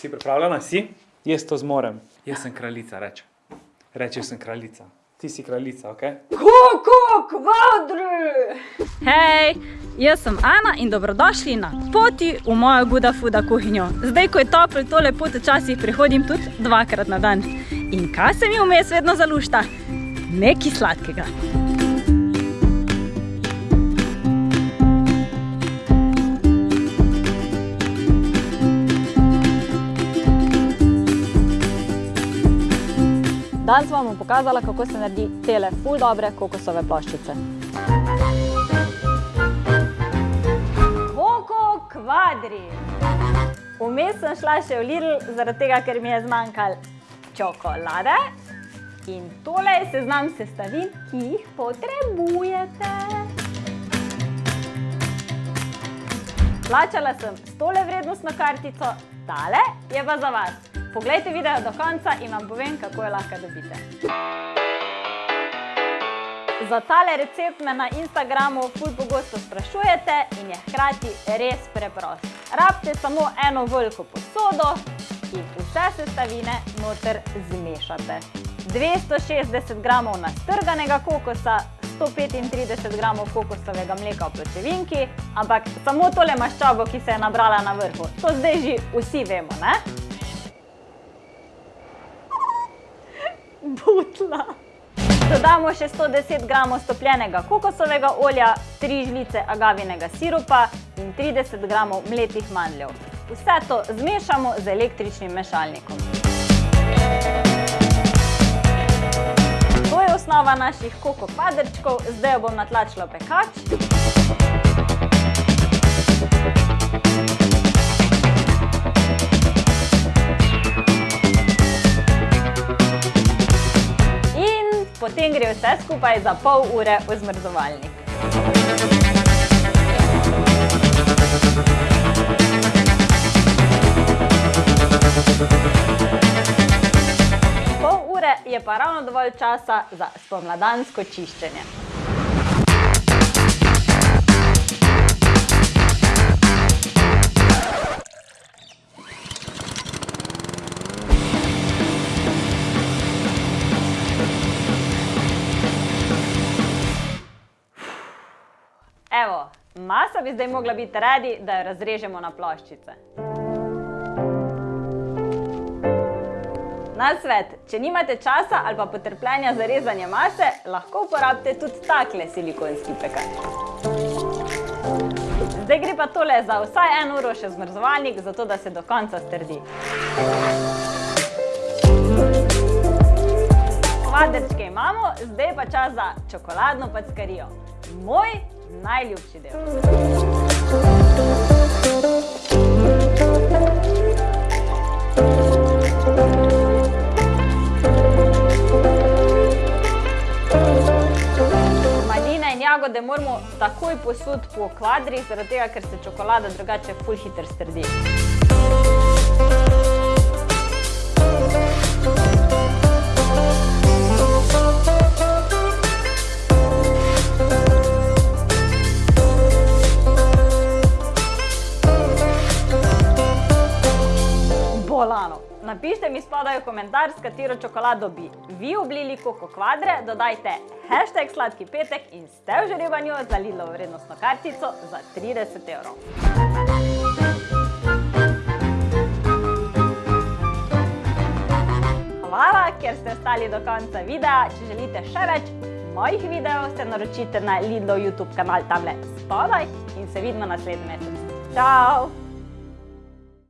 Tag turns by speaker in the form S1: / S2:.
S1: Si pripravljena? Si? Jaz to zmorem. Jaz sem kraljica, reče. Reče, sem kraljica. Ti si kraljica, ok?
S2: Koko, kvadri! Hej, jaz sem Ana in dobrodošli na poti v mojo Guda Fuda kuhinjo. Zdaj, ko je toplo, to lepo včasih prihodim tudi dvakrat na dan. In kaj se mi vmes vedno zalušta? Nekaj sladkega. Danes vam bom pokazala, kako se naredi tele ful dobre kokosove ploščice. Koko kvadri! Vmes sem šla še v Lidl, zaradi tega, ker mi je zmanjkalo čokolade. In tole je seznam sestavin, ki jih potrebujete. Plačala sem s tole vrednostno kartico, tale je pa za vas. Poglejte video do konca in vam povem, kako jo lahko dobite. Za tale recept me na Instagramu ful pogosto sprašujete in je hkrati res preprost. Rabite samo eno veliko posodo in vse sestavine noter zmešate. 260 gramov nastrganega kokosa, 135 gramov kokosovega mleka v pločevinki, ampak samo tole maščobo, ki se je nabrala na vrhu. To zdaj že vsi vemo, ne? Butla. Dodamo še 110 gramov stopljenega kokosovega olja, 3 žlice agavinega sirupa in 30 gramov mletih mandljev. Vse to zmešamo z električnim mešalnikom. To je osnova naših koko kvadrčkov, zdaj jo bom natlačila v pekač. Gre vse skupaj za pol ure v zmrzovalnik. Pol ure je pa ravno dovolj časa za spomladansko čiščenje. Evo, masa bi zdaj mogla biti ready, da jo razrežemo na ploščice. Nasvet, če nimate časa ali pa potrpljenja za rezanje mase, lahko uporabite tudi takle silikonski pekač. Zdaj gre pa tole za vsaj eno uro še zmrzovalnik, zato da se do konca strdi. Kvadrčke imamo, zdaj pa čas za čokoladno packarijo. Moj najljubši del. Maline in jagode moramo takoj posud po kvadrih, zaradi tega, ker se čokolada drugače ful hitro strdi. Bolano. Napišite mi spodaj v komentar, s katero čokolado bi vi oblili koko kvadre, dodajte hashtag sladki petek in ste v žarevanju za Lidlovo vrednostno kartico za 30 evrov. Hvala, ker ste ostali do konca videa. Če želite še več mojih videov, se naročite na Lidlov YouTube kanal tamle spodaj in se vidimo naslednji mesec. Čau!